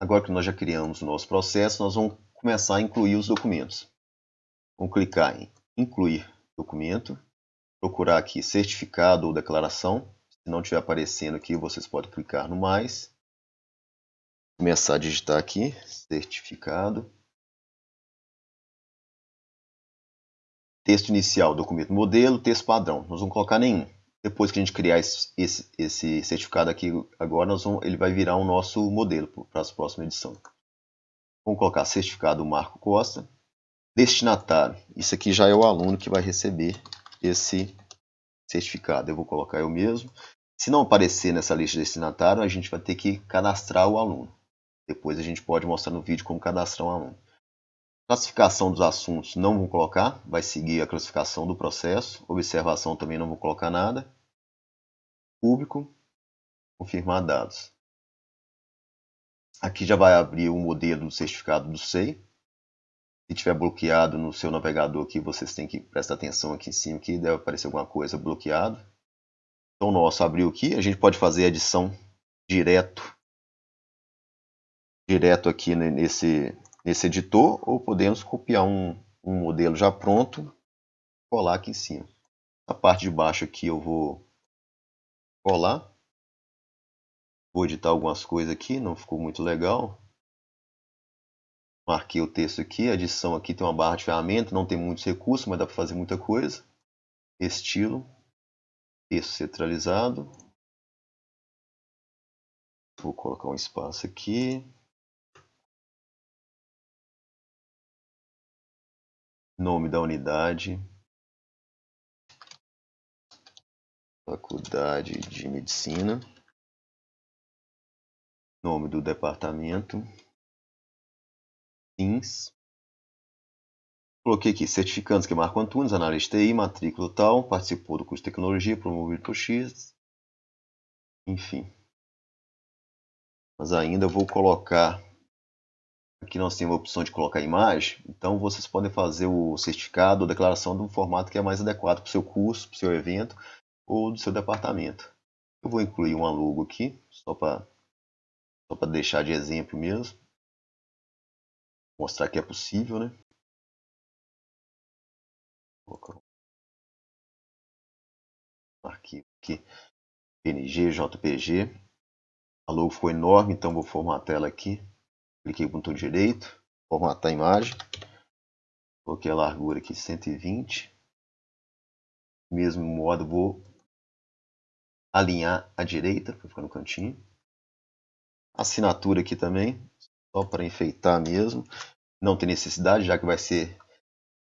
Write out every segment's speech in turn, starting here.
agora que nós já criamos o nosso processo, nós vamos começar a incluir os documentos. Vamos clicar em incluir documento, procurar aqui certificado ou declaração. Se não estiver aparecendo aqui, vocês podem clicar no mais. Começar a digitar aqui, certificado. Texto inicial, documento modelo, texto padrão. Nós vamos colocar nenhum. Depois que a gente criar esse, esse, esse certificado aqui, agora nós vamos, ele vai virar o nosso modelo para as próximas edições. Vamos colocar certificado Marco Costa. Destinatário. Isso aqui já é o aluno que vai receber esse certificado. Eu vou colocar eu mesmo. Se não aparecer nessa lista de destinatário, a gente vai ter que cadastrar o aluno. Depois a gente pode mostrar no vídeo como cadastrar um aluno. Classificação dos assuntos não vou colocar, vai seguir a classificação do processo. Observação também não vou colocar nada. Público, confirmar dados. Aqui já vai abrir o modelo do certificado do SEI. Se tiver bloqueado no seu navegador aqui, vocês têm que prestar atenção aqui em cima, que deve aparecer alguma coisa bloqueado. Então, nosso abriu aqui. A gente pode fazer a edição direto, direto aqui nesse, nesse editor, ou podemos copiar um, um modelo já pronto, colar aqui em cima. A parte de baixo aqui eu vou colar. Vou editar algumas coisas aqui, não ficou muito legal. Marquei o texto aqui, a edição aqui tem uma barra de ferramenta, não tem muitos recursos, mas dá para fazer muita coisa. Estilo, texto centralizado. Vou colocar um espaço aqui. Nome da unidade. Faculdade de Medicina nome do departamento, fins. Coloquei aqui certificantes que Marco Antunes, analista TI, matrícula tal, participou do curso de tecnologia promovido por X, enfim. Mas ainda vou colocar, aqui nós temos a opção de colocar imagem, então vocês podem fazer o certificado ou declaração de um formato que é mais adequado para o seu curso, para o seu evento ou do seu departamento. Eu vou incluir uma logo aqui, só para só para deixar de exemplo mesmo. Mostrar que é possível, né? Vou arquivo aqui. PNG, JPG. A logo ficou enorme, então vou formatar ela aqui. Cliquei com o botão direito. Formatar a imagem. Coloquei a largura aqui 120. Mesmo modo, vou alinhar à direita para ficar no cantinho assinatura aqui também, só para enfeitar mesmo. Não tem necessidade, já que vai ser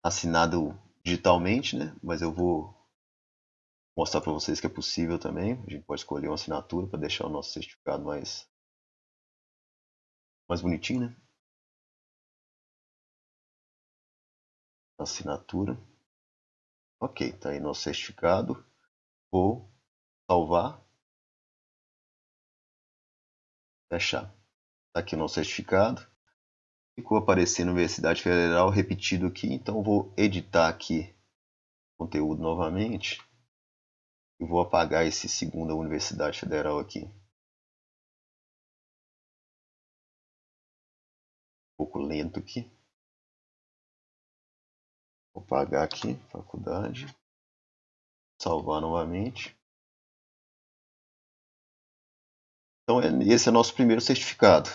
assinado digitalmente, né? Mas eu vou mostrar para vocês que é possível também. A gente pode escolher uma assinatura para deixar o nosso certificado mais, mais bonitinho, né? Assinatura. Ok, tá aí nosso certificado. Vou salvar fechar. Tá aqui nosso certificado. Ficou aparecendo Universidade Federal repetido aqui, então vou editar aqui o conteúdo novamente. E vou apagar esse segunda Universidade Federal aqui. Pouco lento aqui. Vou apagar aqui, faculdade. Salvar novamente. Então, esse é nosso primeiro certificado.